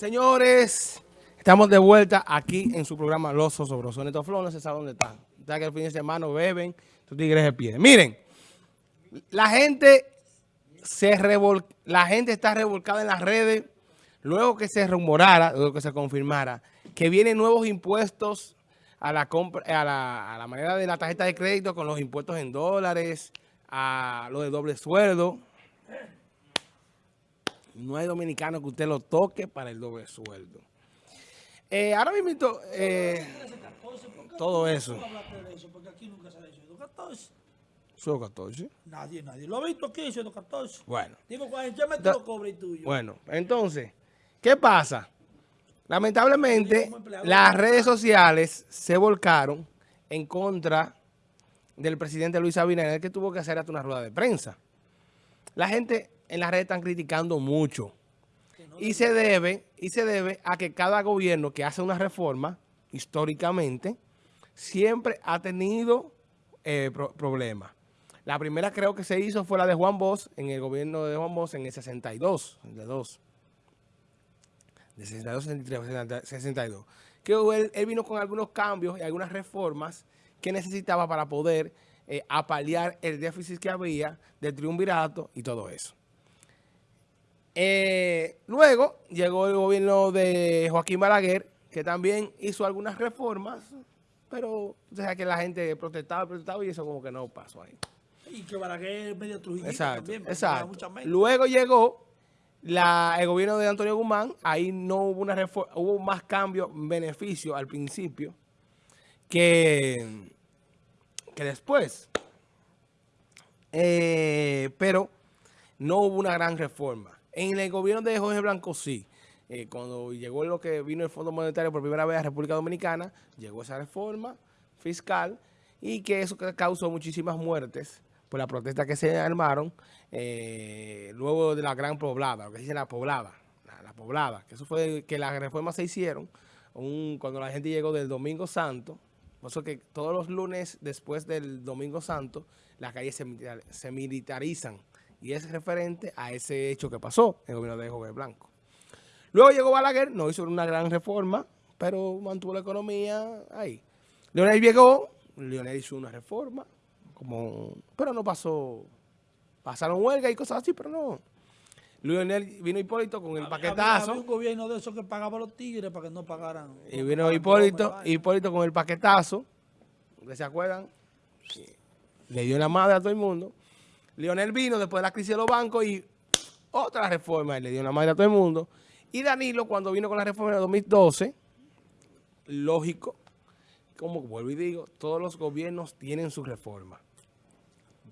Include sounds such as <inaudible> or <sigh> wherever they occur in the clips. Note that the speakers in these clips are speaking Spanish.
Señores, estamos de vuelta aquí en su programa Los Osobrosos. Neto Flow, no se sabe dónde están. Está que el fin de semana beben, tus tigres de pie. Miren, la gente se revol... la gente está revolcada en las redes luego que se rumorara, luego que se confirmara que vienen nuevos impuestos a la, compra, a la manera de la tarjeta de crédito con los impuestos en dólares, a lo de doble sueldo. No hay dominicano que usted lo toque para el doble sueldo. Eh, ahora mismo, eh, todo eso. Porque aquí nunca se ha hecho 14. ¿Son 14? Nadie, nadie. Lo ha visto aquí, 14. Bueno. Digo, ¿qué me te lo cobre tuyo? Bueno, entonces, ¿qué pasa? Lamentablemente, las redes sociales se volcaron en contra del presidente Luis Abinader, que tuvo que hacer hasta una rueda de prensa. La gente en las redes están criticando mucho. Y se debe, y se debe a que cada gobierno que hace una reforma, históricamente, siempre ha tenido eh, problemas. La primera creo que se hizo fue la de Juan Bosch, en el gobierno de Juan Bosch en el 62, de 2. De 62, 63, 62. Que él, él vino con algunos cambios y algunas reformas que necesitaba para poder eh, apalear el déficit que había del triunvirato y todo eso. Eh, luego llegó el gobierno de Joaquín Balaguer, que también hizo algunas reformas, pero que la gente protestaba, protestaba y eso como que no pasó ahí. Y que Balaguer medio trujillista exacto, también. Exacto. Luego llegó la, el gobierno de Antonio Guzmán, ahí no hubo una reforma, hubo más cambios, beneficios al principio, que, que después. Eh, pero no hubo una gran reforma. En el gobierno de Jorge Blanco sí. Eh, cuando llegó lo que vino el Fondo Monetario por primera vez a República Dominicana, llegó esa reforma fiscal y que eso causó muchísimas muertes por la protesta que se armaron eh, luego de la gran poblada, lo que se la poblada, la, poblada, que eso fue que las reformas se hicieron cuando la gente llegó del Domingo Santo, por eso que todos los lunes después del Domingo Santo, las calles se militarizan y es referente a ese hecho que pasó en el gobierno de Jorge Blanco. Luego llegó Balaguer, no hizo una gran reforma, pero mantuvo la economía ahí. Leonel llegó, Leonel hizo una reforma, como, pero no pasó, pasaron huelga y cosas así, pero no. Leonel vino Hipólito con el paquetazo. Había, un gobierno de esos que pagaba los tigres para que no pagaran. Y vino Hipólito, Hipólito con el paquetazo, ¿se acuerdan? Le dio la madre a todo el mundo. Leonel vino después de la crisis de los bancos y otra reforma y le dio la madre a todo el mundo. Y Danilo, cuando vino con la reforma de 2012, lógico, como vuelvo y digo, todos los gobiernos tienen su reforma.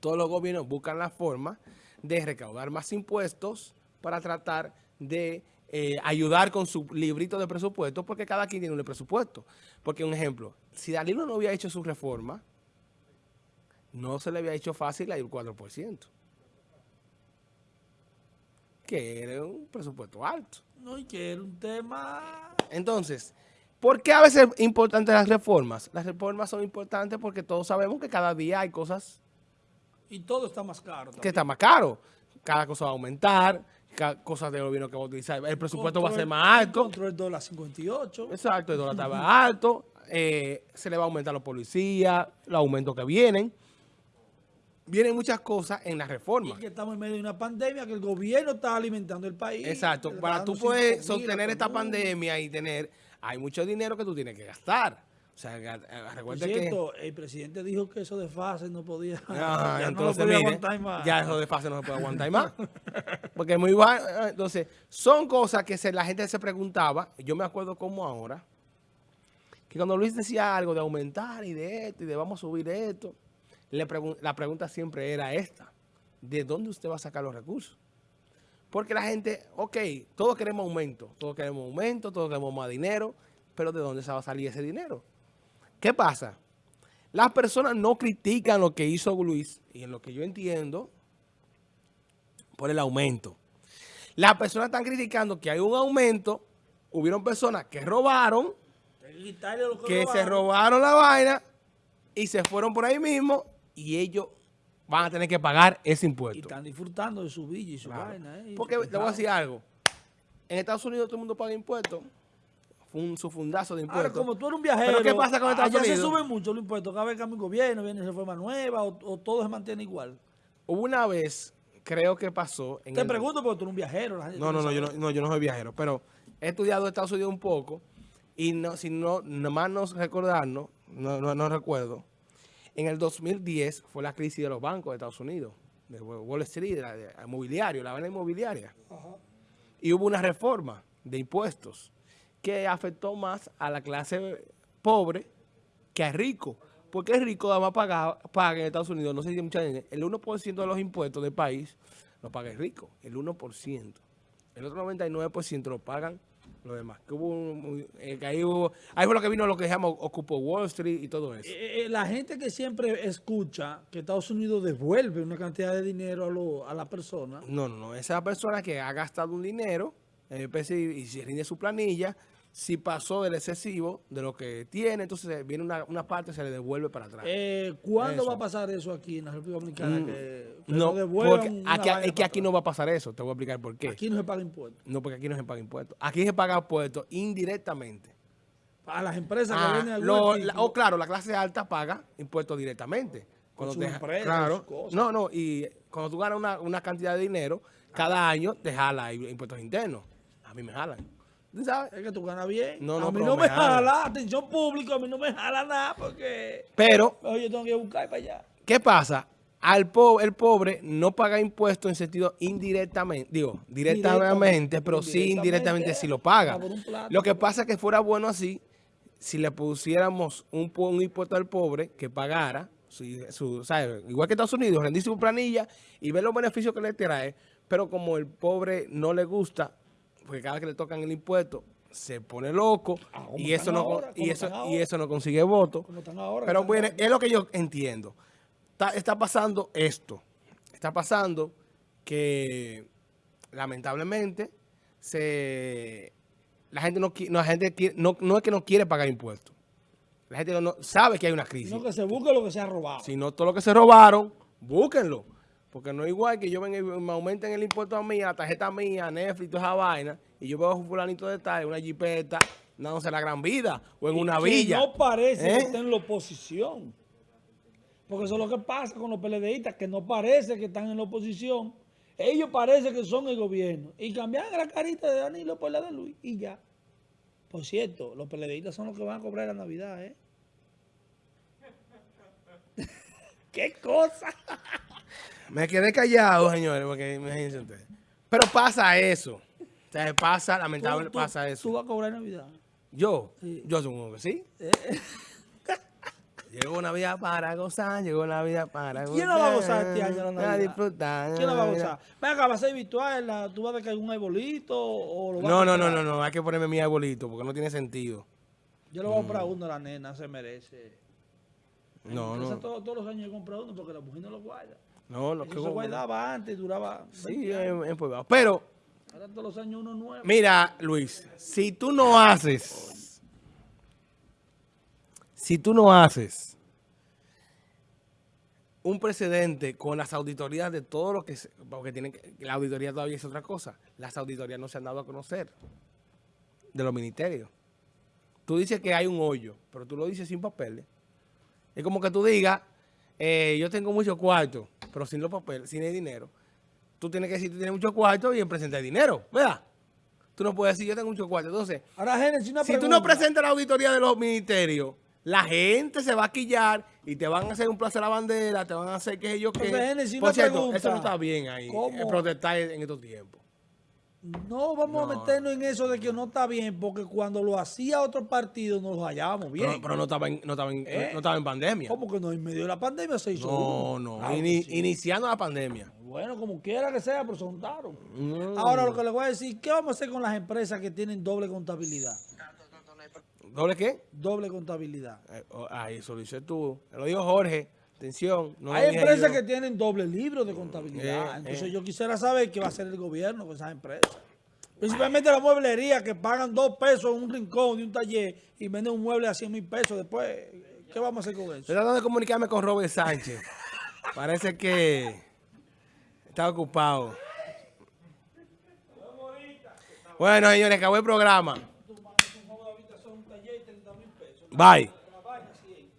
Todos los gobiernos buscan la forma de recaudar más impuestos para tratar de eh, ayudar con su librito de presupuesto, porque cada quien tiene un presupuesto. Porque, un ejemplo, si Danilo no había hecho su reforma, no se le había hecho fácil el 4%. Que era un presupuesto alto. No, y que era un tema... Entonces, ¿por qué a veces es importante las reformas? Las reformas son importantes porque todos sabemos que cada día hay cosas... Y todo está más caro. Que está más caro. Cada cosa va a aumentar, cada cosa del gobierno que va a utilizar. El presupuesto va a ser más alto. Contra el dólar 58. Exacto, el dólar está alto. Eh, se le va a aumentar a los policías, los aumentos que vienen vienen muchas cosas en la reforma. Y que estamos en medio de una pandemia que el gobierno está alimentando el país. Exacto. Para tú poder sostener esta pandemia y tener, hay mucho dinero que tú tienes que gastar. O sea, eh, recuerda cierto, el presidente dijo que eso de fase no podía, <laughs> ya entonces, no aguantar más. Ya eso de fase no se puede aguantar más. Porque es muy bueno. Entonces, son cosas que se, la gente se preguntaba. Yo me acuerdo como ahora, que cuando Luis decía algo de aumentar y de esto y de vamos a subir esto, la pregunta siempre era esta. ¿De dónde usted va a sacar los recursos? Porque la gente, ok, todos queremos aumento, todos queremos aumento, todos queremos más dinero, pero ¿de dónde se va a salir ese dinero? ¿Qué pasa? Las personas no critican lo que hizo Luis, y en lo que yo entiendo, por el aumento. Las personas están criticando que hay un aumento, hubieron personas que robaron, que se robaron la vaina y se fueron por ahí mismo y ellos van a tener que pagar ese impuesto. Y están disfrutando de su villa y su vaina. Eh, Porque te voy a decir algo. en Estados Unidos todo el mundo paga impuestos. Fue un su fundazo de Ahora, impuestos. como tú eres un viajero, ¿Pero qué pasa con Estados allá se Unidos? suben mucho los impuestos. Cada vez que cambia un gobierno, viene reforma nueva o, o todo se mantiene igual. Hubo una vez, creo que pasó... En Te el- pregunto porque tú eres un viajero. la gente No, no, no yo, no, yo no soy viajero, pero he estudiado Estados Unidos un poco y no, si no, nomás no recordarnos, no, no, no recuerdo, en el 2010 fue la crisis de los bancos de Estados Unidos, de Wall Street, de la, de la inmobiliario, la venta inmobiliaria. Y hubo una reforma de impuestos que afectó más a la clase pobre que al rico. Porque el rico además paga, paga en Estados Unidos, no sé si mucha gente, el 1% de los impuestos del país lo paga el rico, el 1%. El otro 99% lo pagan los demás. Que hubo un- eh, que ahí, hubo- ahí fue lo que vino lo que se llama Ocupo Wall Street y todo eso. Eh, eh, la gente que siempre escucha que Estados Unidos devuelve una cantidad de dinero a, lo- a la persona, No, no, no. Esa persona que ha gastado un dinero en el y si rinde su planilla, si pasó del excesivo de lo que tiene, entonces viene una, una parte se le devuelve para atrás. eh, ¿cuándo Eso. va a pasar eso aquí en la República Dominicana? Mm, que, que no, porque aquí, es que aquí no va a pasar eso. Te voy a explicar por qué. Aquí no se paga impuestos. No, porque aquí no se paga impuestos. Aquí se paga impuestos indirectamente. A las empresas que Ah, venden algún lo- la- o claro, la clase alta paga impuestos directamente. Con su te- empresa, claro, cosas. no, no, y cuando tú ganas una, una cantidad de dinero, cada año te jala impuestos internos. A mí me jalan. ¿Tú sabes? Es que tú ganas bien. No, no, a mí no me me jala. jala, atención pública, a mí no me jala nada porque Pero, oye, yo tengo que buscar para allá. ¿qué pasa? Al po- el pobre no paga impuestos en sentido indirectamente, digo, directamente, pero sí indirectamente, sí lo paga. plato. Lo que pasa es que fuera bueno así, si le pusiéramos un, un impuesto al pobre que pagara, si- su, ¿sabe? igual que Estados Unidos, rendir su planilla y ver los beneficios que le trae, pero como el pobre no le gusta, porque cada vez que le tocan el impuesto, se pone loco Ah, y eso no ahora, y eso y eso no consigue votos. Pero bueno, es lo que yo entiendo. Está, está pasando esto. Está pasando que lamentablemente se la gente no, no, la gente quiere- no, no es que no quiere pagar impuestos. La gente no, no- sabe que hay una crisis. Sino que se busque lo que se ha robado. Si no todo lo que se robaron, búsquenlo. Porque no es igual que yo venga y me aumenten el impuesto a mí, a la tarjeta mía, a Netflix, toda esa vaina, y yo veo un fulanito de tal, una jipeta, dándose la gran vida, o en una que villa. no parece ¿Eh? que está en la oposición. Porque eso es lo que pasa con los PLDistas, que no parece que están en la oposición. Ellos parece que son el gobierno. Y cambian la carita de Danilo por la de Luis y ya. Por cierto, los PLDistas son los que van a cobrar la Navidad, ¿eh? <laughs> ¡Qué cosa! <laughs> Me quedé callado, señores, porque imagínense ustedes. Pero pasa eso. O sea, pasa, lamentablemente Tú- tú- pasa Tú eso. vas a cobrar Navidad. Yo, Sí. yo supongo que sí. Eh, <laughs> Llegó una vida para gozar, llegó una vida para gozar. ¿Quién la va a gozar este año la A Navidad? disfrutar. ¿Quién la va a gozar? Venga, ¿va a ser virtual? ¿Tú vas a caer un arbolito o lo vas No, a no, no, no, no, hay que ponerme mi arbolito porque no tiene sentido. Yo le voy a comprar uno a la nena, se merece. Mm. No, no. Todos, todos los años he comprado uno porque la mujer no lo guarda. No, lo Eso que se guardaba antes, duraba 20 Sí, es probable. Pero, Ahora todos los años uno nuevo. mira, Luis, si tú no haces, si tú no haces un precedente con las auditorías de todo lo que, se- porque tienen que, la auditoría todavía es otra cosa, las auditorías no se han dado a conocer de los ministerios. Tú dices que hay un hoyo, pero tú lo dices sin papeles. Es como que tú digas, eh, yo tengo mucho cuarto, pero sin los papeles, sin el dinero. Tú tienes que decir que tienes mucho cuarto y presentar dinero, ¿verdad? Tú no puedes decir yo tengo mucho cuarto. Entonces, Ahora, Génesis, una si tú no presentas la auditoría de los ministerios, la gente se va a quillar y te van a hacer un placer a la bandera, te van a hacer que ellos que... Por cierto, pregunta. eso no está bien ahí, ¿Cómo? eh, protestar en estos tiempos. No vamos No. a meternos en eso de que no está bien, porque cuando lo hacía otro partido nos lo hallábamos bien. Pero, pero no, estaba en, no, estaba en, ¿Eh? no estaba en pandemia. ¿Cómo que no? En medio de la pandemia se hizo No, uno. no, Claro sí. iniciando la pandemia. Bueno, como quiera que sea, pero se juntaron. Mm. Ahora lo que le voy a decir, ¿qué vamos a hacer con las empresas que tienen doble contabilidad? ¿Doble qué? Doble contabilidad. Eh, oh, ah, eso lo dices tú. Lo dijo Jorge. Atención. No lo Hay empresas yo. que tienen doble libro de contabilidad. Eh, Entonces eh. yo quisiera saber qué va a hacer el gobierno con esas empresas. Principalmente la mueblería que pagan dos pesos en un rincón de un taller y venden un mueble a 100 mil pesos. Después, ¿qué vamos a hacer con eso? Estoy tratando de comunicarme con Robert Sánchez. Parece que está ocupado. Bueno, señores, acabó el programa. Bye.